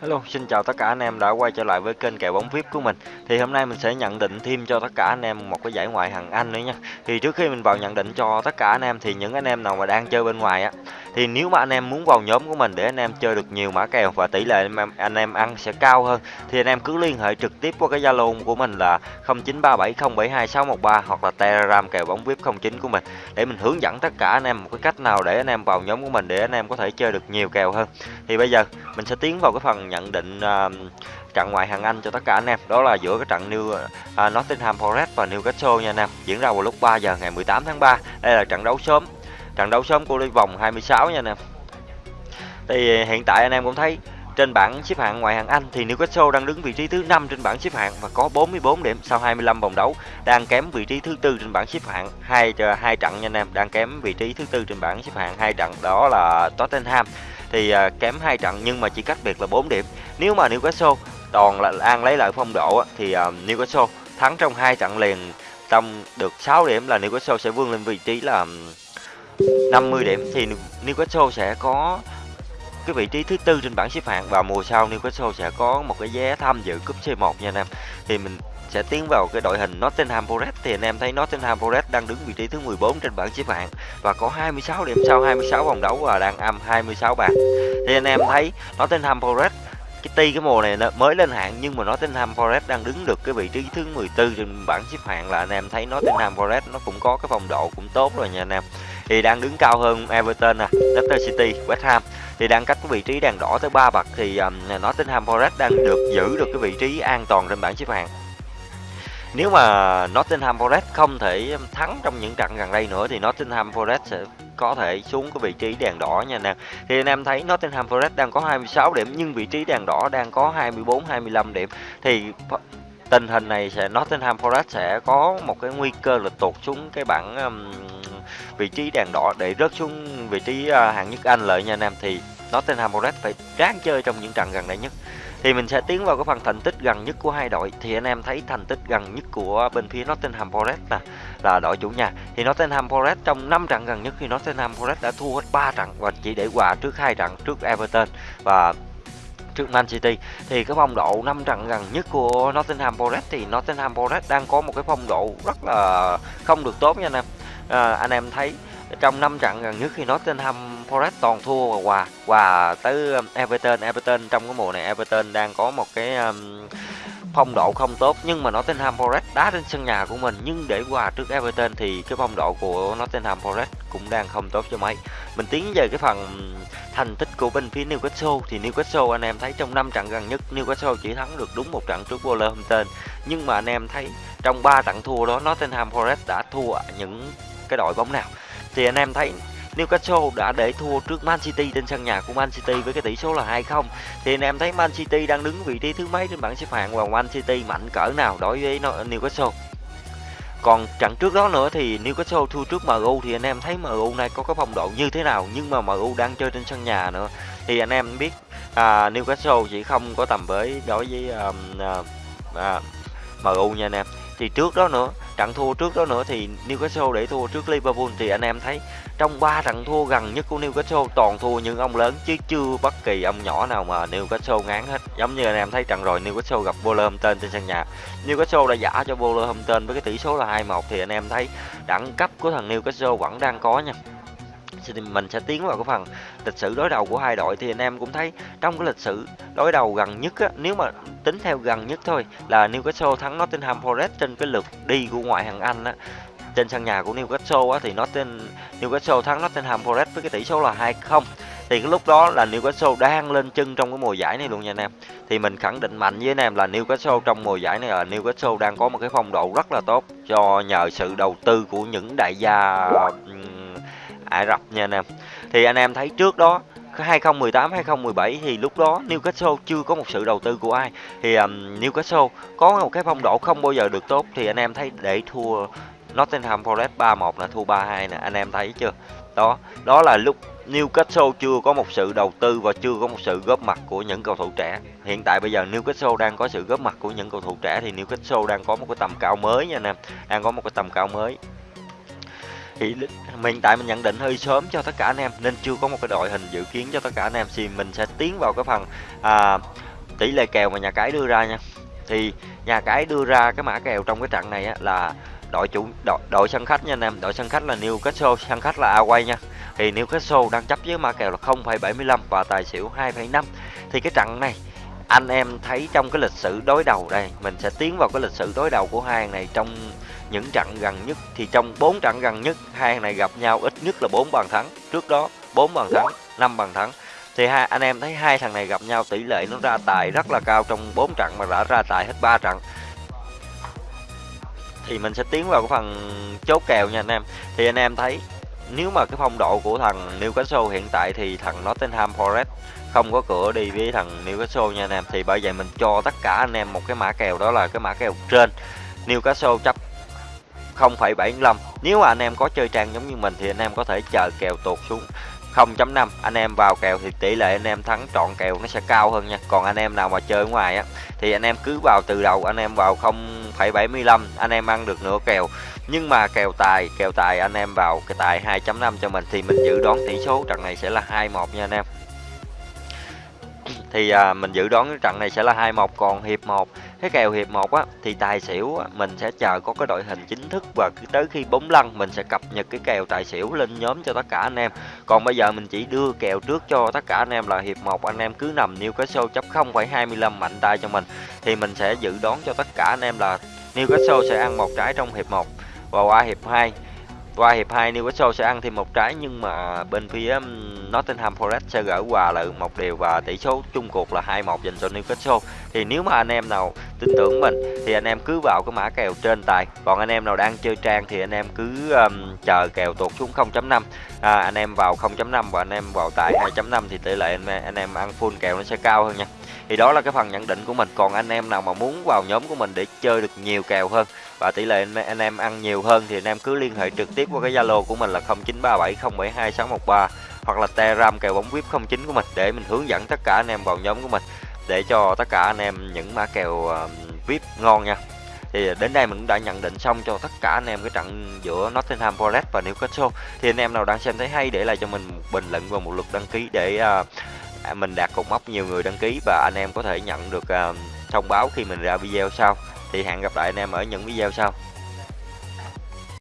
Hello, xin chào tất cả anh em đã quay trở lại với kênh kèo bóng VIP của mình. Thì hôm nay mình sẽ nhận định thêm cho tất cả anh em một cái giải ngoại hạng Anh nữa nha. Thì trước khi mình vào nhận định cho tất cả anh em thì những anh em nào mà đang chơi bên ngoài á thì nếu mà anh em muốn vào nhóm của mình để anh em chơi được nhiều mã kèo và tỷ lệ anh em, anh em ăn sẽ cao hơn thì anh em cứ liên hệ trực tiếp qua cái Zalo của mình là 0937072613 hoặc là Telegram kèo bóng VIP 09 của mình để mình hướng dẫn tất cả anh em một cái cách nào để anh em vào nhóm của mình để anh em có thể chơi được nhiều kèo hơn. Thì bây giờ mình sẽ tiến vào cái phần nhận định uh, trận ngoại hạng Anh cho tất cả anh em. Đó là giữa cái trận New uh, Nottingham Forest và Newcastle nha anh em. Diễn ra vào lúc 3 giờ ngày 18 tháng 3 đây là trận đấu sớm trận đấu sớm của đi vòng 26 nha anh em thì ờ, hiện tại anh em cũng thấy trên bảng xếp hạng ngoại hạng Anh thì Newcastle đang đứng vị trí thứ 5 trên bảng xếp hạng và có 44 điểm sau 25 vòng đấu, đang kém vị trí thứ tư trên bảng xếp hạng hai ờ, hai trận nha anh em, đang kém vị trí thứ tư trên bảng xếp hạng hai trận đó là Tottenham thì ờ, kém hai trận nhưng mà chỉ cách biệt là 4 điểm. Nếu mà Newcastle toàn là An lấy lại phong độ thì Newcastle thắng trong hai trận liền trong được 6 điểm là Newcastle sẽ vươn lên vị trí là 50 điểm thì Newcastle sẽ có cái vị trí thứ tư trên bảng xếp hạng và mùa sau Newcastle sẽ có một cái vé tham dự cúp C1 nha anh em. Thì mình sẽ tiến vào cái đội hình Nottingham Forest thì anh em thấy Nottingham Forest đang đứng vị trí thứ 14 trên bảng xếp hạng và có 26 điểm sau 26 vòng đấu và đang âm 26 bàn. Thì anh em thấy Nottingham Forest, cái tuy cái mùa này mới lên hạng, nhưng mà Nottingham Forest đang đứng được cái vị trí thứ 14 trên bảng xếp hạng là anh em thấy Nottingham Forest nó cũng có cái phong độ cũng tốt rồi nha anh em thì đang đứng cao hơn Everton nè, Leicester City, West Ham thì đang cách cái vị trí đèn đỏ tới 3 bậc thì um, Nottingham Forest đang được giữ được cái vị trí an toàn trên bảng xếp hạng nếu mà Nottingham Forest không thể thắng trong những trận gần đây nữa thì Nottingham Forest sẽ có thể xuống cái vị trí đèn đỏ nha anh em. Thì anh em thấy Nottingham Forest đang có 26 điểm nhưng vị trí đèn đỏ đang có 24 25 điểm. Thì tình hình này sẽ Nottingham Forest sẽ có một cái nguy cơ là tụt xuống cái bảng um, vị trí đèn đỏ để rớt xuống vị trí à, hạng nhất Anh lợi nha anh em. Thì Nottingham Forest phải ráng chơi trong những trận gần đây nhất. Thì mình sẽ tiến vào cái phần thành tích gần nhất của hai đội. Thì anh em thấy thành tích gần nhất của bên phía Nottingham Forest nè, là đội chủ nhà. Thì Nottingham Forest trong 5 trận gần nhất thì Nottingham Forest đã thua hết 3 trận và chỉ để hòa trước hai trận trước Everton và trước Man City. Thì cái phong độ 5 trận gần nhất của Nottingham Forest thì Nottingham Forest đang có một cái phong độ rất là không được tốt nha anh em à, anh em thấy trong 5 trận gần nhất khi Nottingham Forest toàn thua và hòa hòa tới um, Everton. Everton trong cái mùa này Everton đang có một cái um, phong độ không tốt. Nhưng mà Nottingham Forest đá trên sân nhà của mình. Nhưng để hòa trước Everton thì cái phong độ của Nottingham Forest cũng đang không tốt cho mấy. Mình tiến về cái phần thành tích của bên phía Newcastle. Thì Newcastle anh em thấy trong 5 trận gần nhất Newcastle chỉ thắng được đúng một trận trước Wolverhampton. Nhưng mà anh em thấy trong 3 trận thua đó Nottingham Forest đã thua những cái đội bóng nào. Thì anh em thấy Newcastle đã để thua trước Man City trên sân nhà của Man City với cái tỷ số là 2-0 thì anh em thấy Man City đang đứng vị trí thứ mấy trên bảng xếp hạng và Man City mạnh cỡ nào đối với Newcastle? Còn trận trước đó nữa thì Newcastle thua trước MU thì anh em thấy MU này có cái phong độ như thế nào? Nhưng mà MU đang chơi trên sân nhà nữa. Thì anh em biết à, Newcastle chỉ không có tầm với đối với um, à, à, MU nha anh em thì trước đó nữa, trận thua trước đó nữa thì Newcastle để thua trước Liverpool thì anh em thấy trong 3 trận thua gần nhất của Newcastle toàn thua những ông lớn chứ chưa bất kỳ ông nhỏ nào mà Newcastle ngán hết. Giống như anh em thấy trận rồi Newcastle gặp Wolverhampton trên sân nhà. Newcastle đã giả cho Wolverhampton với cái tỷ số là 2-1 thì anh em thấy đẳng cấp của thằng Newcastle vẫn đang có nha thì mình sẽ tiến vào cái phần lịch sử đối đầu của hai đội. Thì anh em cũng thấy trong cái lịch sử đối đầu gần nhất á, nếu mà tính theo gần nhất thôi là Newcastle thắng Nottingham Forest trên cái lượt đi của ngoại hạng Anh á. Trên sân nhà của Newcastle á, thì Nottingham Newcastle thắng Nottingham Forest với cái tỷ số là 2-0 thì cái lúc đó là Newcastle đang lên chân trong cái mùa giải này luôn nha anh em. Thì mình khẳng định mạnh với anh em là Newcastle trong mùa giải này là Newcastle đang có một cái phong độ rất là tốt do nhờ sự đầu tư của những đại gia Ả Rập nha anh em. Thì anh em thấy trước đó 2018 2017 thì lúc đó Newcastle chưa có một sự đầu tư của ai. Thì um, Newcastle có một cái phong độ không bao giờ được tốt thì anh em thấy để thua Nottingham Forest 3-1 là thua 3-2 nè anh em thấy chưa? Đó đó là lúc Newcastle chưa có một sự đầu tư và chưa có một sự góp mặt của những cầu thủ trẻ. Hiện tại bây giờ Newcastle đang có sự góp mặt của những cầu thủ trẻ thì Newcastle đang có một cái tầm cao mới nha anh em đang có một cái tầm cao mới thì mình tại mình nhận định hơi sớm cho tất cả anh em nên chưa có một cái đội hình dự kiến cho tất cả anh em. Thì mình sẽ tiến vào cái phần à, tỷ lệ kèo mà nhà cái đưa ra nha. Thì nhà cái đưa ra cái mã kèo trong cái trận này á, là đội chủ đội, đội sân khách nha anh em. Đội sân khách là Newcastle sân khách là Away nha. Thì Newcastle đang chấp với mã kèo là 0,75 và tài xỉu 2,5 thì cái trận này anh em thấy trong cái lịch sử đối đầu đây mình sẽ tiến vào cái lịch sử đối đầu của hai này trong những trận gần nhất thì trong bốn trận gần nhất, hai này gặp nhau ít nhất là bốn bàn thắng. Trước đó, bốn bàn thắng, năm bàn thắng. Thì hai, anh em thấy hai thằng này gặp nhau tỷ lệ nó ra tài rất là cao trong bốn trận mà đã ra tài hết ba trận. Thì mình sẽ tiến vào cái phần chốt kèo nha anh em. Thì anh em thấy, nếu mà cái phong độ của thằng Newcastle hiện tại thì thằng Nottingham Forest không có cửa đi với thằng Newcastle nha anh em. Thì bởi vậy mình cho tất cả anh em một cái mã kèo, đó là cái mã kèo trên. Newcastle chấp 0,75 nếu mà anh em có chơi trang giống như mình thì anh em có thể chờ kèo tụt xuống 0.5 anh em vào kèo thì tỷ lệ anh em thắng trọn kèo nó sẽ cao hơn nha. Còn anh em nào mà chơi ở ngoài á thì anh em cứ vào từ đầu anh em vào 0,75 anh em ăn được nửa kèo. Nhưng mà kèo tài kèo tài anh em vào cái tài 2.5 cho mình thì mình dự đoán tỷ số trận này sẽ là 2-1 nha anh em thì à, mình dự đoán cái trận này sẽ là 2-1 còn hiệp 1 cái kèo hiệp 1 á thì tài xỉu á, mình sẽ chờ có cái đội hình chính thức và tới khi bóng lăn mình sẽ cập nhật cái kèo tài xỉu lên nhóm cho tất cả anh em. Còn bây giờ mình chỉ đưa kèo trước cho tất cả anh em là hiệp 1 anh em cứ nằm Newcastle chấp 0,25 mạnh tay cho mình thì mình sẽ dự đoán cho tất cả anh em là Newcastle sẽ ăn một trái trong hiệp 1 và qua hiệp 2 qua hiệp 2 Newcastle sẽ ăn thêm một trái nhưng mà bên phía um, Nottingham Forest sẽ gỡ hòa là một điều và tỷ số chung cuộc là 2-1 dành cho Newcastle. Thì nếu mà anh em nào tin tưởng mình thì anh em cứ vào cái mã kèo trên tài. Còn anh em nào đang chơi trang thì anh em cứ um, chờ kèo tuột xuống 0.5. À, anh em vào 0.5 và anh em vào tại 2.5 thì tỷ lệ anh, anh em ăn full kèo nó sẽ cao hơn nha thì đó là cái phần nhận định của mình. Còn anh em nào mà muốn vào nhóm của mình để chơi được nhiều kèo hơn và tỷ lệ anh em ăn nhiều hơn thì anh em cứ liên hệ trực tiếp qua cái zalo của mình là 0937072613 hoặc là telegram kèo bóng vip 09 của mình để mình hướng dẫn tất cả anh em vào nhóm của mình để cho tất cả anh em những mã kèo ờ, vip ngon nha. Thì đến đây mình cũng đã nhận định xong cho tất cả anh em cái trận giữa Nottingham Forest và Newcastle. Thì anh em nào đang xem thấy hay để lại cho mình một bình luận và một lượt đăng ký để uh, À, mình đạt cột mốc nhiều người đăng ký và anh em có thể nhận được uh, thông báo khi mình ra video sau. Thì hẹn gặp lại anh em ở những video sau.